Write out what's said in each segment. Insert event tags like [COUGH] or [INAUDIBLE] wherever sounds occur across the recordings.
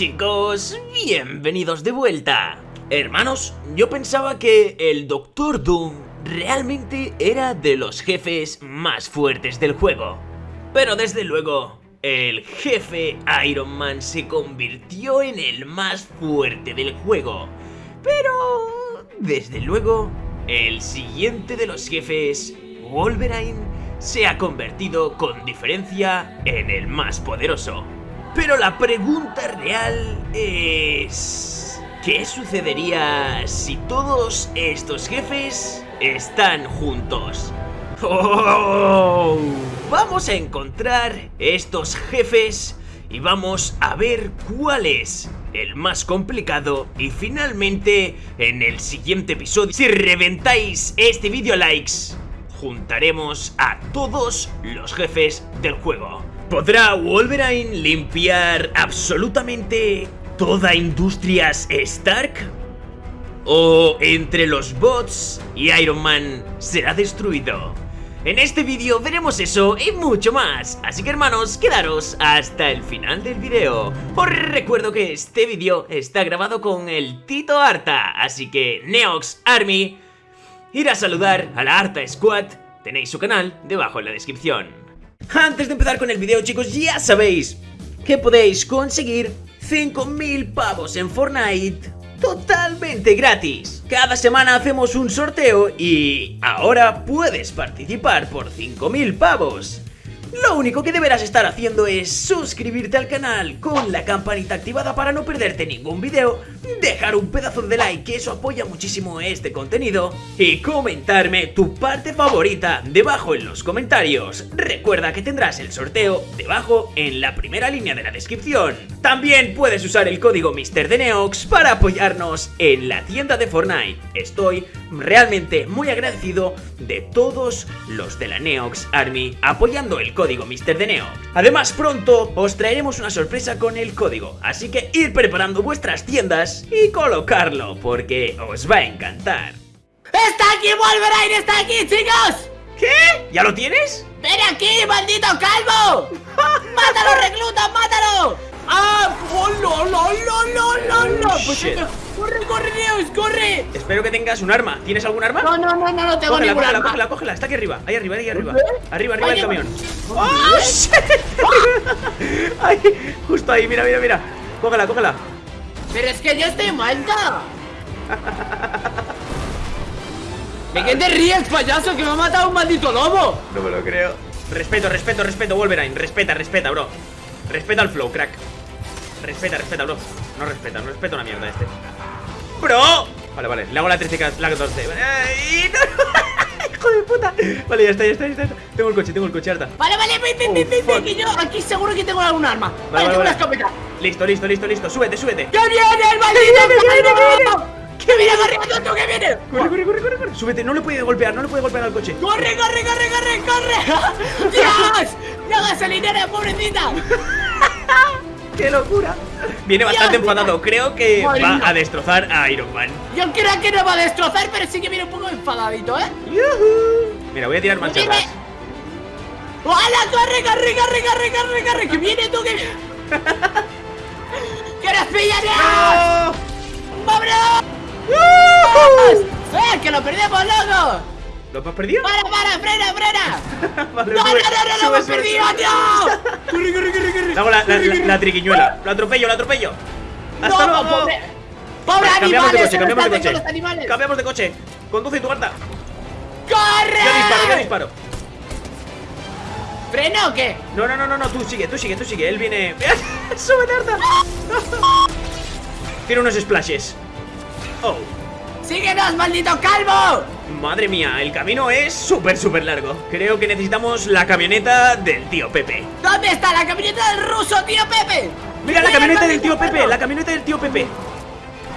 chicos, bienvenidos de vuelta. Hermanos, yo pensaba que el Doctor Doom realmente era de los jefes más fuertes del juego. Pero desde luego, el jefe Iron Man se convirtió en el más fuerte del juego. Pero, desde luego, el siguiente de los jefes, Wolverine, se ha convertido con diferencia en el más poderoso. Pero la pregunta real es... ¿Qué sucedería si todos estos jefes están juntos? ¡Oh! Vamos a encontrar estos jefes y vamos a ver cuál es el más complicado y finalmente en el siguiente episodio si reventáis este vídeo likes juntaremos a todos los jefes del juego. ¿Podrá Wolverine limpiar absolutamente toda Industrias Stark? ¿O entre los bots y Iron Man será destruido? En este vídeo veremos eso y mucho más, así que hermanos, quedaros hasta el final del vídeo. Os recuerdo que este vídeo está grabado con el Tito Arta, así que Neox Army, ir a saludar a la Arta Squad, tenéis su canal debajo en la descripción. Antes de empezar con el video chicos, ya sabéis que podéis conseguir 5000 pavos en Fortnite totalmente gratis. Cada semana hacemos un sorteo y ahora puedes participar por 5000 pavos. Lo único que deberás estar haciendo es suscribirte al canal con la campanita activada para no perderte ningún video, dejar un pedazo de like que eso apoya muchísimo este contenido y comentarme tu parte favorita debajo en los comentarios. Recuerda que tendrás el sorteo debajo en la primera línea de la descripción. También puedes usar el código MrDeneox para apoyarnos en la tienda de Fortnite. Estoy realmente muy agradecido de todos los de la Neox Army apoyando el código MrDeneox. Además pronto os traeremos una sorpresa con el código, así que ir preparando vuestras tiendas y colocarlo porque os va a encantar. ¡Está aquí Wolverine! ¡Está aquí, chicos! ¿Qué? ¿Ya lo tienes? ¡Ven aquí, maldito calvo! [LAUGHS] ¡Mátalo, recluta, mátalo! ¡Ah! ¡Oh, no, no, no, no, no, no! Pues ¡Corre, corre, Neos, corre! Espero que tengas un arma. ¿Tienes algún arma? No, no, no, no, no tengo cógela, ningún cógela, arma. Cógela, cógela, está aquí arriba, ahí arriba, ahí arriba. Arriba, arriba del camión. ¡Oh, shit! Ay, justo ahí, mira, mira, mira. Cógela, cógela. Pero es que yo estoy muerta. ¿De qué te ríes, payaso? Que me ha matado un maldito lobo. No me lo creo. Respeto, respeto, respeto, Wolverine. Respeta, respeta, bro. Respeta al flow, crack. Respeta, respeta, bro. No respeta, no respeta una mierda este. ¡Bro! Vale, vale, le hago la 13, la 14. ¡Ay, no! [LAUGHS] ¡Hijo de puta! Vale, ya está, ya está, ya está. Tengo el coche, tengo el coche, harta. Vale, vale, ven, ven, Oh, ven, ven, ven, que yo aquí seguro que tengo algún arma. Vale, vale, tengo una escopeta. Listo, listo, listo, listo. Súbete, súbete. ¡Que viene el maldito! ¡Que viene corriendo tú, que viene! Corre, corre, corre, corre, corre. Súbete, no le puede golpear, no le puede golpear al coche. ¡Corre, corre, corre, corre, corre! [LAUGHS] ¡Dios! ¡La gasolinera, pobrecita! [LAUGHS] ¡Qué locura! Viene bastante Dios, enfadado. Creo que Madre va a destrozar a Iron Man. Yo creo que no va a destrozar, pero sí que viene un poco enfadadito, ¿eh? ¡Yuhu! Mira, voy a tirar marcha Viene. atrás. ¡Hala, corre, corre, corre, corre, corre, corre! ¡Que viene tú, que viene! [LAUGHS] ¡Que nos pillan ya! ¡No! ¡Vámonos! ¡Eh, que lo perdemos, loco! ¿Lo has perdido? ¡Para, para, frena, frena! [LAUGHS] Vale, ¡No, no, no, sube, no, lo sube, hemos sube, perdido, sube. tío! [LAUGHS] ¡Corre, corre, corre, corre! Hago la, la, Corre, la- corre. la triquiñuela. Lo atropello, lo atropello. ¡Hasta ¡No, luego! pobre! ¡Pobre Cambiamos de coche, cambiamos de coche. Cambiamos de coche. Conduce tu harta. ¡Corre! Yo disparo, yo disparo. ¿Freno o qué? No, no, no, no, no, tú sigue, tú sigue, tú sigue. Él viene. [LAUGHS] ¡Súbete, harta! Tiene unos splashes. Oh, ¡Síguenos, maldito calvo! madre mía, el camino es súper, súper largo. Creo que necesitamos la camioneta del tío Pepe. ¿Dónde está la camioneta del ruso, tío Pepe? Mira la ¡Mira, camioneta del tío Pepe, la camioneta del tío Pepe.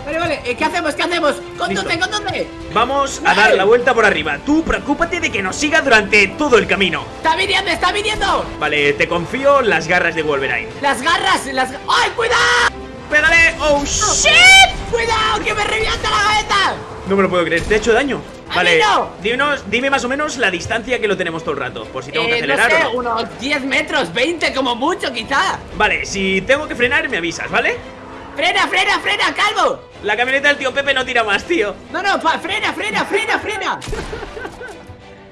Vale, vale, eh, ¿qué hacemos? ¿Qué hacemos? ¡Conduce, conduce! Vamos a dar la vuelta por arriba. Tú preocúpate de que nos siga durante todo el camino. ¡Está viniendo, está viniendo! Vale, te confío las garras de Wolverine. Las garras, las... ¡Ay, cuidado! ¡Pégale! ¡Oh, shit! ¡Cuidado, que me revienta la cabeza! No me lo puedo creer, te he hecho daño. ¡A Vale, mí no! dinos, dime más o menos la distancia que lo tenemos todo el rato. Por si tengo que Eh, no acelerar sé, o no. unos 10 metros, 20 como mucho, quizá Vale, si tengo que frenar, me avisas, ¿vale? ¡Frena, frena, frena, calvo! La camioneta del tío Pepe no tira más, tío. No, no, pa, frena, frena, frena, frena.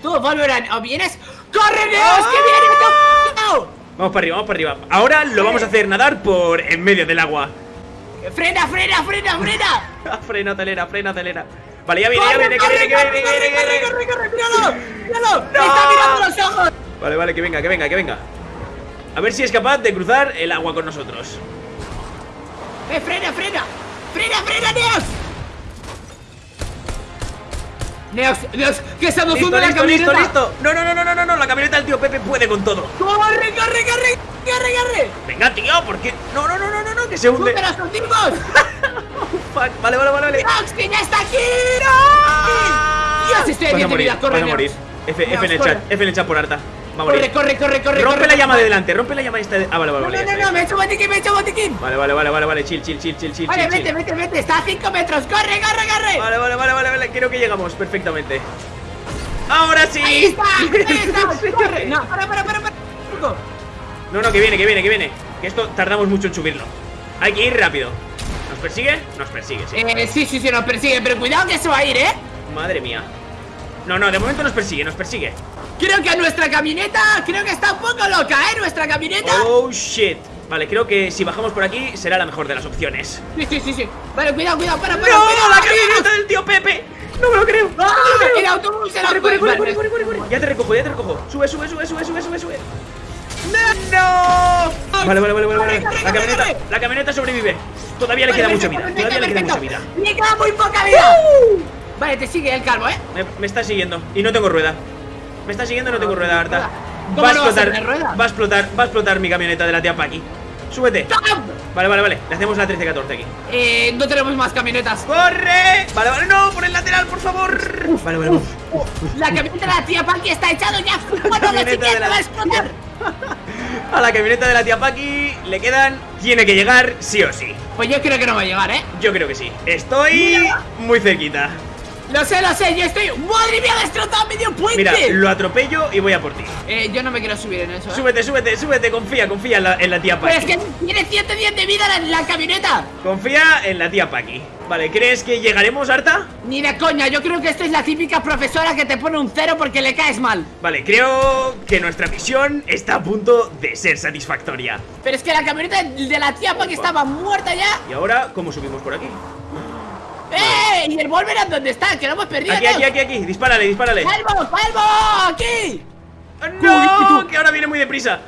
Tú, Wolverine, ¿o vienes? ¡Corre, Dios, que viene! ¡No! Vamos para arriba, vamos para arriba. Ahora lo vamos a hacer nadar por en medio del agua. ¡Frena, frena, frena, frena! [LAUGHS] frena, acelera, frena, acelera. Vale, ya viene, ya ¡Corre, viene, que viene, que viene, que viene, corre, corre, corre! ¡Míralo! ¡Míralo! [LAUGHS] ¡Me está mirando los ojos! Vale, vale, que venga, que venga, que venga. A ver si es capaz de cruzar el agua con nosotros. ¡Eh, frena, frena! ¡Frena, frena, Neos! Neos, Neos, que se nos Listo, la listo, listo, camioneta. listo. No, no, no, no, no, no, no, la camioneta del tío Pepe puede con todo. ¡Corre, corre, corre! ¡Corre, corre! Venga, tío, ¿por qué? No, no, no, no, no, no, que se hunde. ¡Súper! Fuck, Vale, vale, vale, vale. ¡Neos, que ya está aquí! ¡Dios, estoy Vas a bien de vida! ¡Corre, morir. F, F en el chat, F en el chat por harta. Va a morir. Corre, corre, corre, corre. Rompe corre, la llama de delante, rompe la llama esta de... Ah, vale, vale, No, vale. no, no, no, me he hecho botiquín, me he hecho botiquín. Vale, vale, vale, vale, vale, chill, chill, chill, chill, chill, Vale, chill, vete, chill. vete, vete. Está a 5 metros. ¡Corre, corre, corre! Vale, vale, vale, vale, vale, creo que llegamos perfectamente. Ahora sí. ¡Ahí está! ¡Ahí [LAUGHS] está! ¡Corre! No, para, para, para, para. No, no, que viene, que viene, que viene. Que esto tardamos mucho en subirlo. Hay que ir rápido. ¿Nos persigue? Nos persigue, sí. Eh, sí, sí, sí, nos persigue, pero cuidado que se va a ir, ¿eh? Madre mía. No, no, de momento nos persigue, nos persigue. Creo que nuestra camioneta, creo que está un poco loca, ¿eh? Nuestra camioneta. Oh, shit. Vale, creo que si bajamos por aquí será la mejor de las opciones. Sí, sí, sí, sí. Vale, cuidado, cuidado, para, ¡No! para, cuidado. ¡La camioneta del tío Pepe! ¡No me lo creo! ¡No me lo ¡Ah! creo! El autobús, el Corre, autobús. corre, corre, corre, corre. Ya te recojo, ya te recojo. Sube, sube, sube, sube, sube, sube, sube. ¡No! Vale, vale, vale, vale, La camioneta, la camioneta sobrevive. Todavía le queda mucha vida. Todavía le queda mucha vida. Le queda muy poca vida. Vale, te sigue el calvo, ¿eh? Me, me está siguiendo y no tengo rueda. Me está siguiendo no tengo rueda, Arta. ¿Cómo Va a explotar, va a explotar, va a explotar mi camioneta de la tía Paki. Súbete. Vale, vale, vale. Le hacemos la 13-14 aquí. Eh, no tenemos más camionetas. ¡Corre! Vale, vale, no, por el lateral, por favor. Vale, vale, uf. La camioneta de la tía Paki está echado ya. Lo camioneta siguiente la va a explotar. [LAUGHS] A la camioneta de la tía Paki le quedan. Tiene que llegar sí o sí. Pues yo creo que no va a llegar, ¿eh? Yo creo que sí. Estoy muy cerquita. Lo sé, lo sé, yo estoy. ¡Madre mía, destrozado medio puente! Mira, lo atropello y voy a por ti. Eh, yo no me quiero subir en eso. ¿eh? Súbete, súbete, súbete. Confía, confía en la, en la tía Pero Paki. es que tiene 110 de vida la, la camioneta. Confía en la tía Paki. Vale, ¿crees que llegaremos, Arta? Ni de coña, yo creo que esta es la típica profesora que te pone un cero porque le caes mal. Vale, creo que nuestra misión está a punto de ser satisfactoria. Pero es que la camioneta de la tía Paki estaba muerta ya. ¿Y ahora cómo subimos por aquí? ¡Eh! ¿Y el Wolverine dónde está? Que lo hemos perdido. Aquí, aquí, aquí, aquí. Dispárale, dispárale. ¡Calvo, calvo! ¡Aquí! ¡No! Que ahora viene muy deprisa.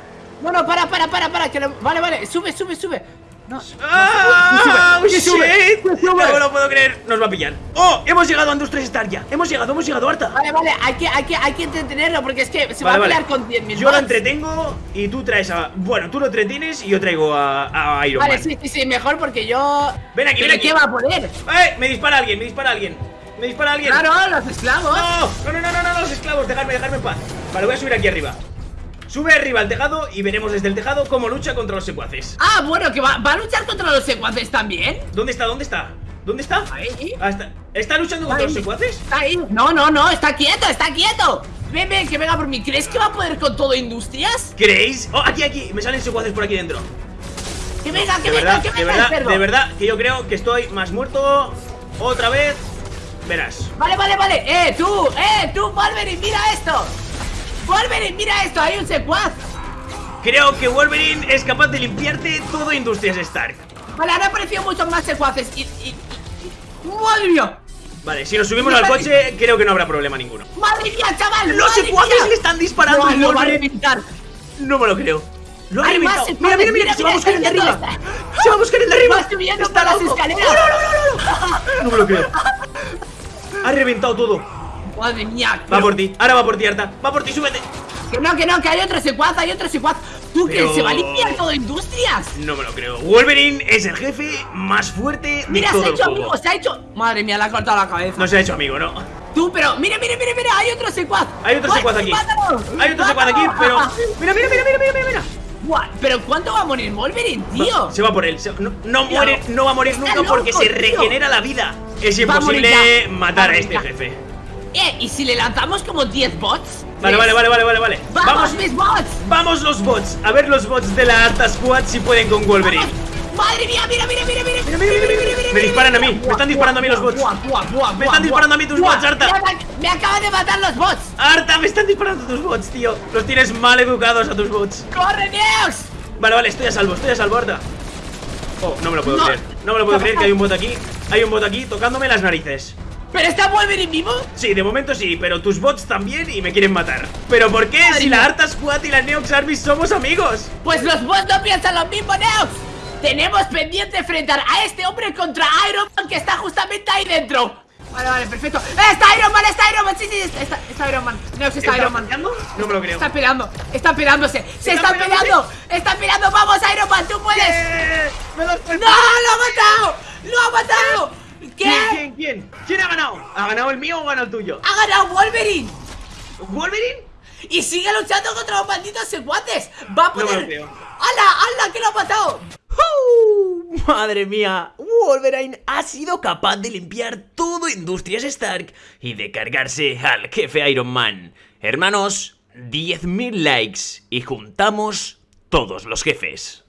No, no, para, para, para, para. Que lo- Vale, vale, sube, sube, sube. No, ¡Ah! sube, ¡Shit! No lo puedo creer. Nos va a pillar. ¡Oh! Hemos llegado a Industries Star ya. Hemos llegado, hemos llegado, Arta. Vale, vale, hay que, hay que, hay que entretenerlo porque es que se Vale, va a vale. pelear con 10.000 Yo lo entretengo y tú traes a. Bueno, tú lo entretienes y yo traigo a, a Iron Vale, Man. sí, sí, sí, mejor porque yo... Ven aquí, ¿Pero ven aquí. qué va a poder? ¡Eh! Me dispara alguien, me dispara alguien. Me dispara alguien. Claro, los esclavos. No, no, no, no, no, no, los esclavos, dejadme, dejadme en paz. Vale, voy a subir aquí arriba. Sube arriba al tejado y veremos desde el tejado cómo lucha contra los secuaces. Ah, bueno, que va, va a luchar contra los secuaces también. ¿Dónde está? ¿Dónde está? ¿Dónde está? Ahí. Ah, está. ¿Está luchando contra Ahí. los secuaces? Está ahí. No, no, no, está quieto, está quieto. Ven, ven, que venga por mí. ¿Crees que va a poder con todo Industrias? ¿Creéis? Oh, aquí, aquí, me salen secuaces por aquí dentro. Que venga, que De venga, verdad, que de venga, verdad, el cerdo. de verdad que yo creo que estoy más muerto otra vez. Verás. Vale, vale, vale. Eh, tú, eh, tú, Wolverine, mira. Wolverine, mira esto, hay un secuaz. Creo que Wolverine es capaz de limpiarte todo Industrias Stark. Vale, han aparecido muchos más secuaces y... y, y- ¡Madre mía! Vale, si nos subimos al coche, creo que no habrá problema ninguno. ¡Madre mía, chaval! ¡Los secuaces mía! le están disparando No, lo va a reventar. No me lo creo. Lo ha reventado. Mira, mira, mira, se va a buscar el de arriba. Se va a buscar el de arriba. Está las loco. escaleras. No, no, no, no, no. No me lo creo. Ha reventado todo. Madre mía. Va por ti. Ahora va por ti, Arta. Va por ti, súbete. Que no, que no, que hay otro secuaz, hay otro secuaz. ¿Tú Pero- que se va a limpiar todo Industrias? No me lo creo. Wolverine es el jefe más fuerte de Mira, se todo ha el hecho amigo, se ha hecho. Madre mía, le ha cortado la cabeza. No se ha hecho amigo, ¿no? Tú, pero mira, mira, mira, mira, hay otro secuaz. Hay otro ¡Ay, secuaz aquí. mátalo! Hay otro secuaz aquí, pero. Mira, mira, mira, mira, mira, mira, Pero ¿cuánto va a morir Wolverine, tío? Se va por él. se- no, no muere, no va a morir nunca porque se tío. regenera la vida. Es a imposible matar a este jefe. Eh, ¿y si le lanzamos como 10 bots? Vale, vale, vale, vale, vale, vale. ¡Vamos, mis bots! Vamos los bots, a ver los bots de la Arta Squad si pueden con Wolverine. ¡Madre mía! ¡Mira, mira, mira, mira! Mira, mira, mira, mira. Me disparan a mí, me están disparando a mí los bots. Me están disparando a mí tus bots, Arta. Me acaban de matar los bots. Arta, me están disparando tus bots, tío. Los tienes mal educados a tus bots. ¡Corre, Neos! Vale, vale, estoy a salvo, estoy a salvo, Arta. Oh, no me lo puedo No. creer. No me lo puedo creer que hay un bot aquí. Hay un bot aquí tocándome las narices. ¿Pero está Wolverine vivo? Sí, de momento sí, pero tus bots también y me quieren matar. ¿Pero por qué? Si la Arta Squad y la Neox Army somos amigos. Pues los bots no piensan lo mismo, Neos. Tenemos pendiente enfrentar a este hombre contra Iron Man que está justamente ahí dentro. Vale, vale, perfecto. ¡Eh, ¡Está Iron Man! ¡Está Iron Man! Sí, sí, está, está Iron Man. Neos está, Iron Man. peleando? No me lo creo. Están peleando, están peleándose, se ¿Están están peleando, están peleando, vamos Iron Man, tú puedes. ¡Eh! ¡Me los ¡No! ¡Lo ha matado! ¡Lo ha matado! ¿Qué? ¿Quién, quién, quién? ¿Quién ha ganado? ¿Ha ganado el mío o ha ganado el tuyo? ¡Ha ganado Wolverine! ¿Wolverine? Y sigue luchando contra los malditos secuaces. Va a No poder. creo. ¡Hala! ¡Hala! ¿Qué lo ha pasado? ¡Uh! Madre mía, Wolverine ha sido capaz de limpiar todo Industrias Stark y de cargarse al jefe Iron Man. Hermanos, 10.000 likes y juntamos todos los jefes.